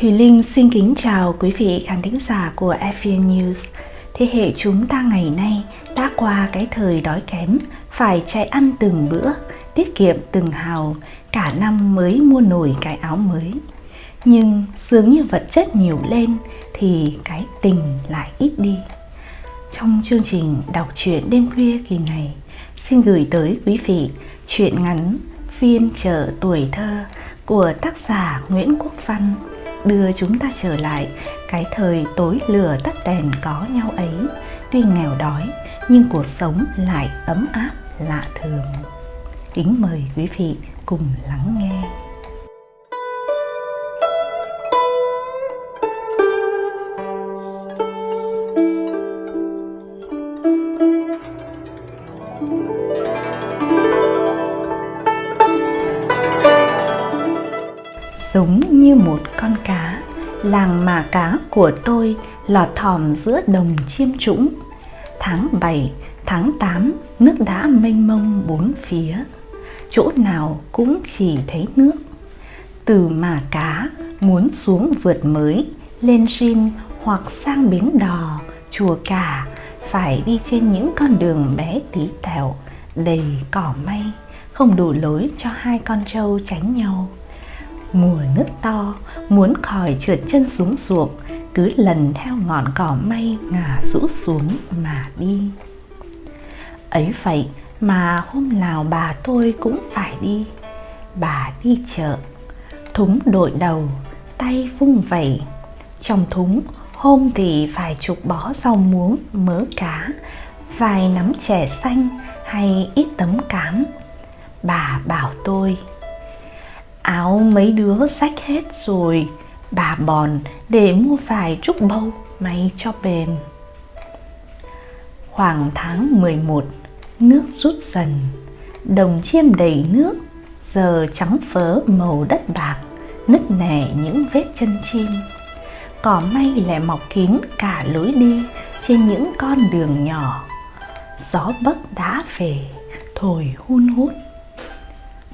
Thùy Linh xin kính chào quý vị khán thính giả của FVN News. Thế hệ chúng ta ngày nay đã qua cái thời đói kém, phải chạy ăn từng bữa, tiết kiệm từng hào, cả năm mới mua nổi cái áo mới. Nhưng dường như vật chất nhiều lên thì cái tình lại ít đi. Trong chương trình đọc truyện đêm khuya kỳ này, xin gửi tới quý vị truyện ngắn Phiên chợ tuổi thơ của tác giả Nguyễn Quốc Văn đưa chúng ta trở lại. Cái thời tối lửa tắt đèn có nhau ấy. Tuy nghèo đói, nhưng cuộc sống lại ấm áp, lạ thường. Kính mời quý vị cùng lắng nghe. Làng mà cá của tôi lọt thỏm giữa đồng chiêm trũng. Tháng 7, tháng 8 nước đã mênh mông bốn phía. Chỗ nào cũng chỉ thấy nước. Từ mà cá muốn xuống vượt mới lên rin hoặc sang bến đò chùa cả phải đi trên những con đường bé tí tẹo đầy cỏ may không đủ lối cho hai con trâu tránh nhau mùa nước to, muốn khỏi trượt chân xuống ruộng, cứ lần theo ngọn cỏ may ngả rũ xuống mà đi. Ấy vậy mà hôm nào bà tôi cũng phải đi. Bà đi chợ, thúng đội đầu, tay vung vẩy. Trong thúng, hôm thì phải chục bó rau muống, mớ cá, vài nắm chè xanh hay ít tấm cám. Bà bảo tôi áo mấy đứa rách hết rồi. Bà bòn để mua vài trúc bâu may cho bền. Khoảng tháng 11 nước rút dần. Đồng chiêm đầy nước, giờ trắng phớ màu đất bạc, nứt nẻ những vết chân chim. Cỏ may lại mọc kín cả lối đi trên những con đường nhỏ. Gió bấc đã về, thổi hun hút.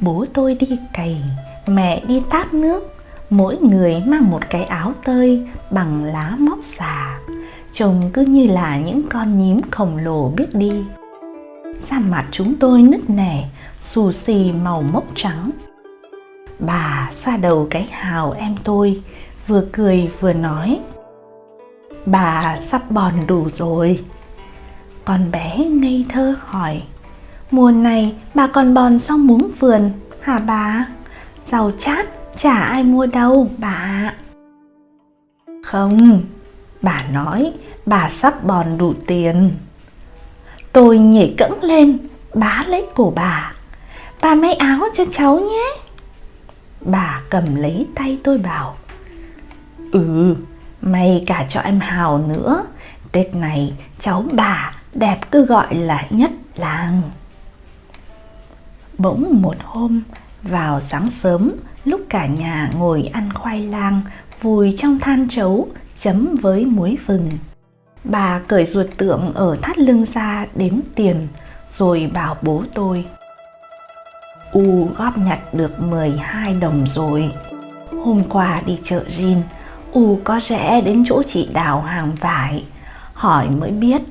Bố tôi đi cày mẹ đi tát nước, mỗi người mang một cái áo tơi bằng lá móc xà. Trông cứ như là những con nhím khổng lồ biết đi. Da mặt chúng tôi nứt nẻ, xù xì màu mốc trắng. Bà xoa đầu cái hào em tôi, vừa cười vừa nói, bà sắp bòn đủ rồi. Con bé ngây thơ hỏi, mùa này bà còn bòn sau muống vườn hả bà? Rau chát chả ai mua đâu bà Không, bà nói bà sắp bòn đủ tiền. Tôi nhảy cẫng lên, bá lấy cổ bà. Bà may áo cho cháu nhé. Bà cầm lấy tay tôi bảo Ừ, may cả cho em Hào nữa. Tết này cháu bà đẹp cứ gọi là nhất làng. Bỗng một hôm vào sáng sớm, lúc cả nhà ngồi ăn khoai lang, vùi trong than trấu, chấm với muối vừng. Bà cởi ruột tượng ở thắt lưng ra đếm tiền, rồi bảo bố tôi. U góp nhặt được 12 đồng rồi. Hôm qua đi chợ Rin, U có rẽ đến chỗ chị đào hàng vải. Hỏi mới biết,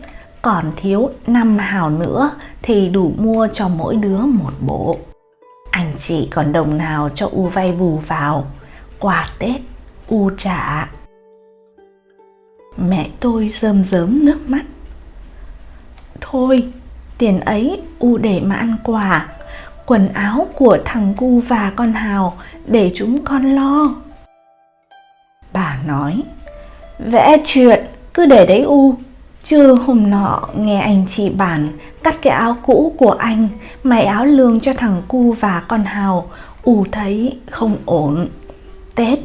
còn thiếu 5 hào nữa thì đủ mua cho mỗi đứa một bộ anh chị còn đồng nào cho U vay bù vào? Quà Tết, U trả. Mẹ tôi rơm rớm nước mắt. Thôi, tiền ấy U để mà ăn quà. Quần áo của thằng Cu và con Hào Để chúng con lo. Bà nói, Vẽ chuyện, cứ để đấy U. Chứ hôm nọ nghe anh chị bản cắt cái áo cũ của anh may áo lương cho thằng cu và con Hào. Ù thấy không ổn. Tết,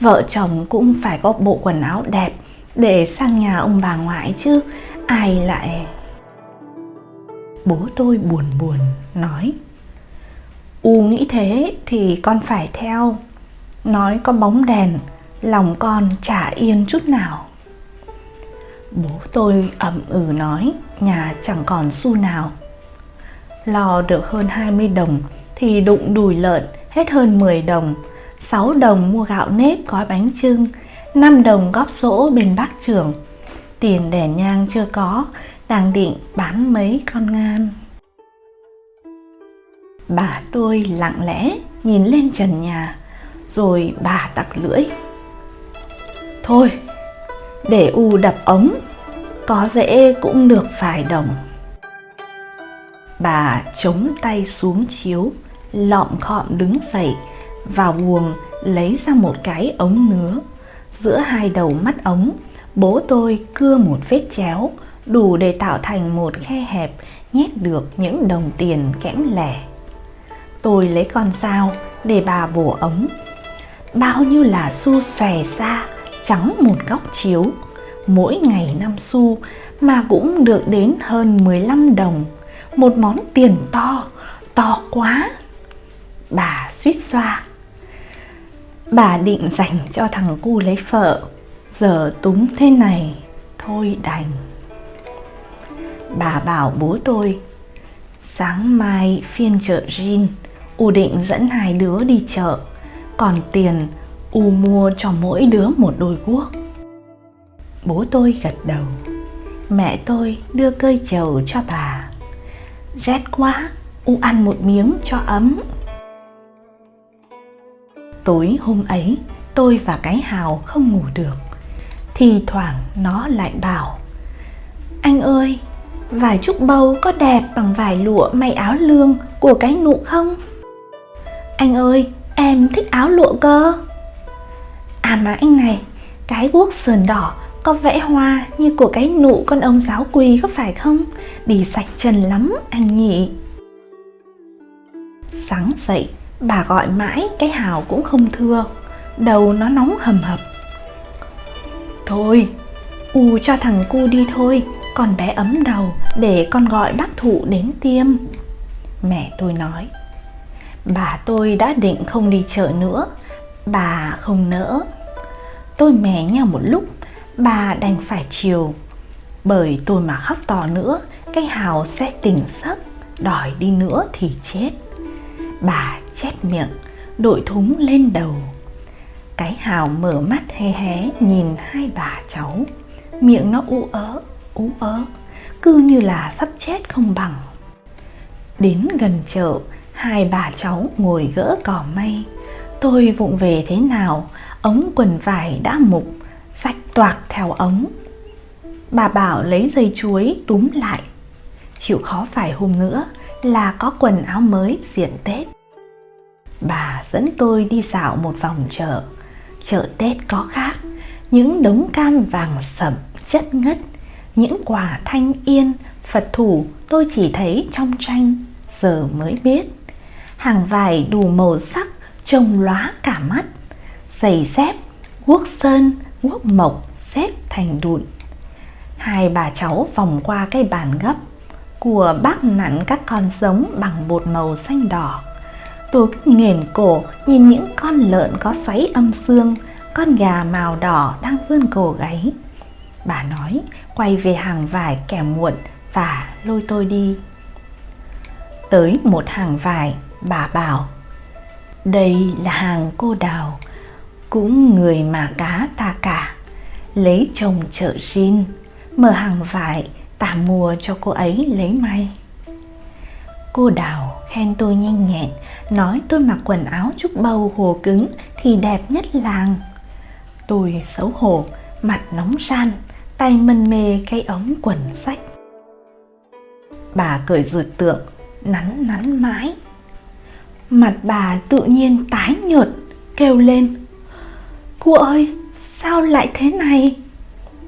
vợ chồng cũng phải có bộ quần áo đẹp để sang nhà ông bà ngoại chứ ai lại... Bố tôi buồn buồn nói. U nghĩ thế thì con phải theo. Nói có bóng đèn Lòng con chả yên chút nào. Bố tôi ẩm ừ nói nhà chẳng còn xu nào. Lò được hơn 20 đồng thì đụng đùi lợn hết hơn 10 đồng. 6 đồng mua gạo nếp gói bánh trưng, 5 đồng góp sổ bên bác trưởng. Tiền đèn nhang chưa có, đang định bán mấy con ngan. Bà tôi lặng lẽ nhìn lên trần nhà, rồi bà tặc lưỡi. Thôi, để u đập ống, có dễ cũng được vài đồng. Bà chống tay xuống chiếu, lọm khọm đứng dậy, vào buồng lấy ra một cái ống nứa. Giữa hai đầu mắt ống, bố tôi cưa một vết chéo, đủ để tạo thành một khe hẹp nhét được những đồng tiền kẽm lẻ. Tôi lấy con dao để bà bổ ống. Bao nhiêu là xu xòe ra, trắng một góc chiếu. Mỗi ngày năm xu mà cũng được đến hơn 15 đồng. Một món tiền to, to quá. Bà suýt xoa. Bà định dành cho thằng cu lấy vợ. Giờ túng thế này, thôi đành. Bà bảo bố tôi, sáng mai phiên chợ Jin, U định dẫn hai đứa đi chợ, còn tiền U mua cho mỗi đứa một đôi guốc. Bố tôi gật đầu, mẹ tôi đưa cơi chầu cho bà. Rét quá, U ăn một miếng cho ấm. Tối hôm ấy, tôi và cái hào không ngủ được. Thì thoảng nó lại bảo Anh ơi, vải trúc bầu có đẹp bằng vải lụa may áo lương của cái nụ không? Anh ơi, em thích áo lụa cơ. À mà anh này, cái guốc sườn đỏ có vẽ hoa như của cái nụ con ông giáo quỳ có phải không? Đi sạch trần lắm anh nhỉ. Sáng dậy, bà gọi mãi cái hào cũng không thưa. Đầu nó nóng hầm hập. Thôi, u cho thằng cu đi thôi, con bé ấm đầu để con gọi bác thụ đến tiêm. Mẹ tôi nói. Bà tôi đã định không đi chợ nữa Bà không nỡ Tôi mé nhau một lúc Bà đành phải chiều. Bởi tôi mà khóc to nữa Cái hào sẽ tỉnh giấc Đòi đi nữa thì chết. Bà chép miệng Đội thúng lên đầu. Cái hào mở mắt hé hé Nhìn hai bà cháu. Miệng nó ú ớ, ú ớ Cứ như là sắp chết không bằng. Đến gần chợ Hai bà cháu ngồi gỡ cỏ may. Tôi vụng về thế nào Ống quần vải đã mục Sạch toạc theo ống. Bà bảo lấy dây chuối túm lại. Chịu khó phải hôm nữa Là có quần áo mới diện Tết. Bà dẫn tôi đi dạo một vòng chợ. Chợ Tết có khác, Những đống cam vàng sậm, chất ngất, Những quả thanh yên, Phật thủ tôi chỉ thấy trong tranh, Giờ mới biết. Hàng vải đủ màu sắc, trông lóa cả mắt giày dép guốc sơn guốc mộc xếp thành đụn. Hai bà cháu vòng qua cái bàn gấp của bác nặn các con giống bằng bột màu xanh đỏ. Tôi cứ nghền cổ nhìn những con lợn có xoáy âm xương, con gà màu đỏ đang vươn cổ gáy. Bà nói, quay về hàng vải kẻ muộn và lôi tôi đi. Tới một hàng vải, bà bảo, đây là hàng cô đào cũng người mà cá ta cả. Lấy chồng chợ rin mở hàng vải, tả mua cho cô ấy lấy may. Cô đào khen tôi nhanh nhẹn, nói tôi mặc quần áo trúc bầu hồ cứng thì đẹp nhất làng. Tôi xấu hổ, mặt nóng san tay mân mê cái ống quần sách. Bà cởi ruột tượng, nắn nắn mãi. Mặt bà tự nhiên tái nhợt, Kêu lên. Cô ơi sao lại thế này?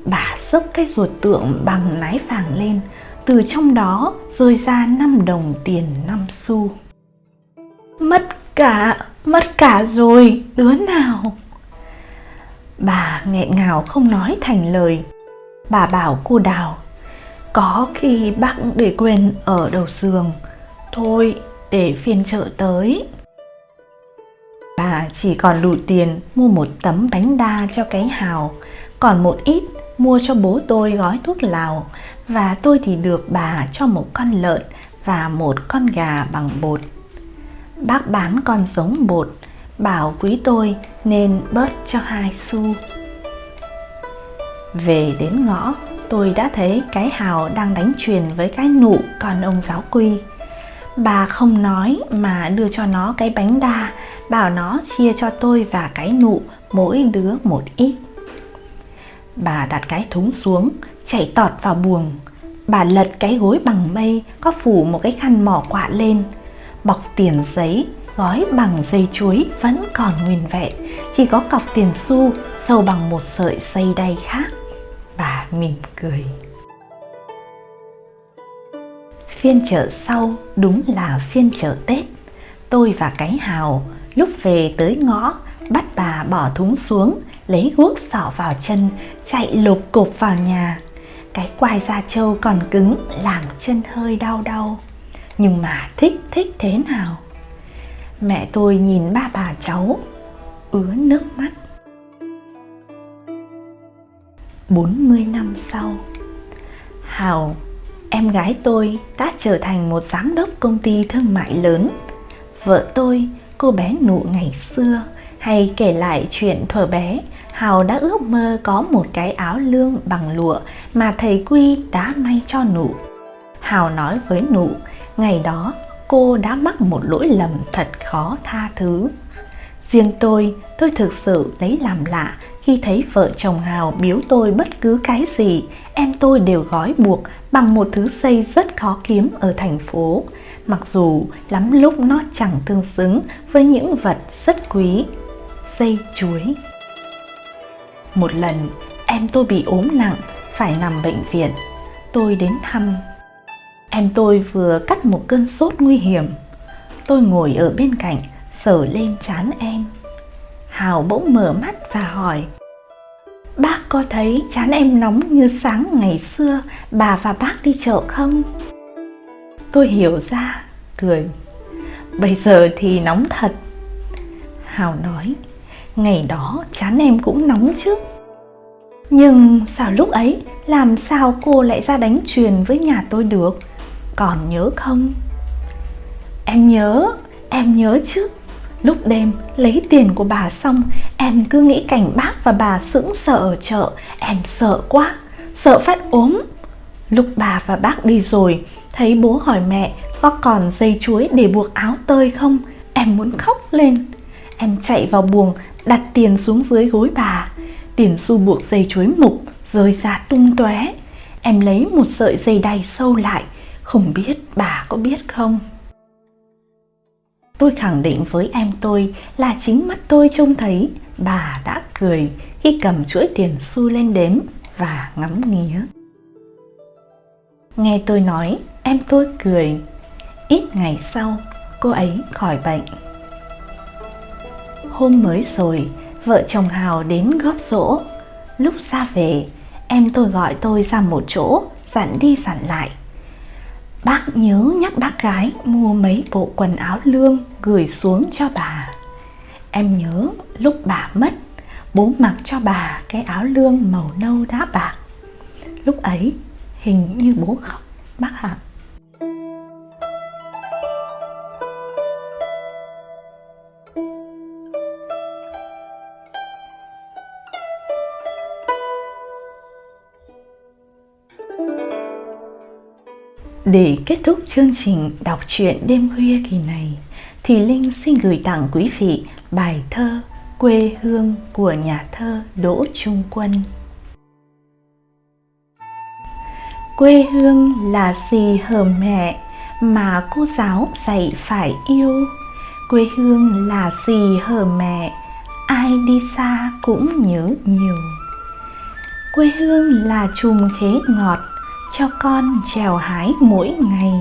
Bà xốc cái ruột tượng bằng nái vàng lên Từ trong đó rơi ra 5 đồng tiền 5 xu. Mất cả, mất cả rồi, đứa nào? Bà nghẹn ngào không nói thành lời. Bà bảo cô Đào Có khi bác để quên ở đầu giường Thôi để phiên chợ tới bà chỉ còn đủ tiền mua một tấm bánh đa cho cái hào còn một ít mua cho bố tôi gói thuốc lào và tôi thì được bà cho một con lợn và một con gà bằng bột bác bán con giống bột bảo quý tôi nên bớt cho hai xu. Về đến ngõ, tôi đã thấy cái hào đang đánh truyền với cái nụ còn ông giáo quy. Bà không nói mà đưa cho nó cái bánh đa, bảo nó chia cho tôi và cái nụ mỗi đứa một ít. Bà đặt cái thúng xuống, chảy tọt vào buồng. Bà lật cái gối bằng mây, có phủ một cái khăn mỏ quạ lên, bọc tiền giấy, gói bằng dây chuối vẫn còn nguyên vẹn, chỉ có cọc tiền xu sâu bằng một sợi dây đay khác. Bà mỉm cười. Phiên chợ sau đúng là phiên chợ Tết. Tôi và cái hào lúc về tới ngõ bắt bà bỏ thúng xuống, lấy guốc sỏ vào chân, chạy lục cục vào nhà. Cái quai da trâu còn cứng làm chân hơi đau đau. Nhưng mà thích thích thế nào? Mẹ tôi nhìn ba bà cháu, ứa nước mắt. 40 năm sau Hào, em gái tôi đã trở thành một giám đốc công ty thương mại lớn Vợ tôi, cô bé nụ ngày xưa Hay kể lại chuyện thuở bé Hào đã ước mơ có một cái áo lương bằng lụa mà thầy Quy đã may cho nụ. Hào nói với nụ, ngày đó cô đã mắc một lỗi lầm thật khó tha thứ. Riêng tôi, tôi thực sự lấy làm lạ khi thấy vợ chồng Hào biếu tôi bất cứ cái gì, em tôi đều gói buộc bằng một thứ dây rất khó kiếm ở thành phố, mặc dù lắm lúc nó chẳng tương xứng với những vật rất quý. Dây chuối Một lần, em tôi bị ốm nặng, phải nằm bệnh viện. Tôi đến thăm. Em tôi vừa cắt một cơn sốt nguy hiểm. Tôi ngồi ở bên cạnh, sờ lên trán em. Hào bỗng mở mắt và hỏi Bác có thấy chán em nóng như sáng ngày xưa bà và bác đi chợ không? Tôi hiểu ra, cười. Bây giờ thì nóng thật. Hào nói Ngày đó chán em cũng nóng chứ. Nhưng sao lúc ấy Làm sao cô lại ra đánh truyền với nhà tôi được? Còn nhớ không? Em nhớ, em nhớ chứ. Lúc đêm lấy tiền của bà xong Em cứ nghĩ cảnh bác và bà sững sợ ở chợ. Em sợ quá Sợ phát ốm. Lúc bà và bác đi rồi Thấy bố hỏi mẹ, có còn dây chuối để buộc áo tơi không? Em muốn khóc lên. Em chạy vào buồng, đặt tiền xuống dưới gối bà. Tiền xu buộc dây chuối mục, rơi ra tung tóe. Em lấy một sợi dây đay sâu lại, Không biết bà có biết không? Tôi khẳng định với em tôi là chính mắt tôi trông thấy. Bà đã cười khi cầm chuỗi tiền xu lên đếm và ngắm nghía. Nghe tôi nói, em tôi cười. Ít ngày sau, cô ấy khỏi bệnh. Hôm mới rồi, vợ chồng Hào đến góp rỗ. Lúc ra về, em tôi gọi tôi ra một chỗ, dặn đi dặn lại Bác nhớ nhắc bác gái mua mấy bộ quần áo lương gửi xuống cho bà. Em nhớ lúc bà mất, bố mặc cho bà cái áo lương màu nâu đá bạc. Lúc ấy hình như bố khóc, bác ạ. Để kết thúc chương trình đọc truyện đêm khuya kỳ này, thì Linh xin gửi tặng quý vị bài thơ Quê hương của nhà thơ Đỗ Trung Quân. Quê hương là gì hờ mẹ mà cô giáo dạy phải yêu. Quê hương là gì hờ mẹ, ai đi xa cũng nhớ nhiều. Quê hương là chùm khế ngọt cho con trèo hái mỗi ngày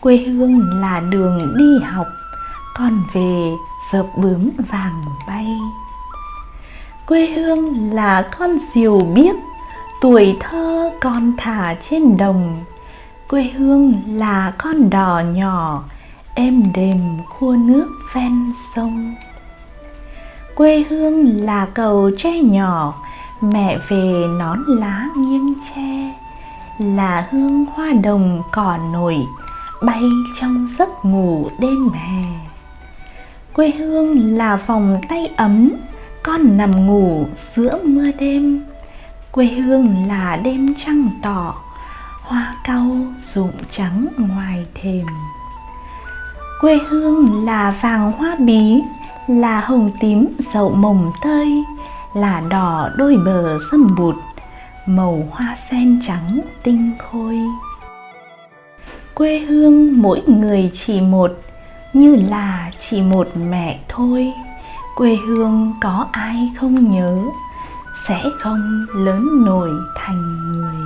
quê hương là đường đi học con về dợp bướm vàng bay quê hương là con diều biếc tuổi thơ con thả trên đồng, quê hương là con đò nhỏ, êm đềm khua nước ven sông. Quê hương là cầu tre nhỏ, mẹ về nón lá nghiêng tre, là hương hoa đồng cỏ nổi, bay trong giấc ngủ đêm hè. Quê hương là vòng tay ấm, con nằm ngủ giữa mưa đêm quê hương là đêm trăng tỏ, hoa cau rụng trắng ngoài thềm. Quê hương là vàng hoa bí, là hồng tím dậu mồng tơi, là đỏ đôi bờ dâm bụt, màu hoa sen trắng tinh khôi. Quê hương mỗi người chỉ một, như là chỉ một mẹ thôi. Quê hương có ai không nhớ? Sẽ không lớn nổi thành người.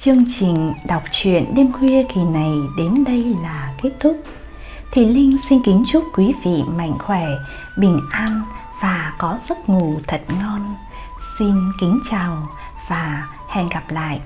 Chương trình đọc truyện đêm khuya kỳ này đến đây là kết thúc. Thì Linh xin kính chúc quý vị mạnh khỏe, bình an và có giấc ngủ thật ngon. Xin kính chào và hẹn gặp lại.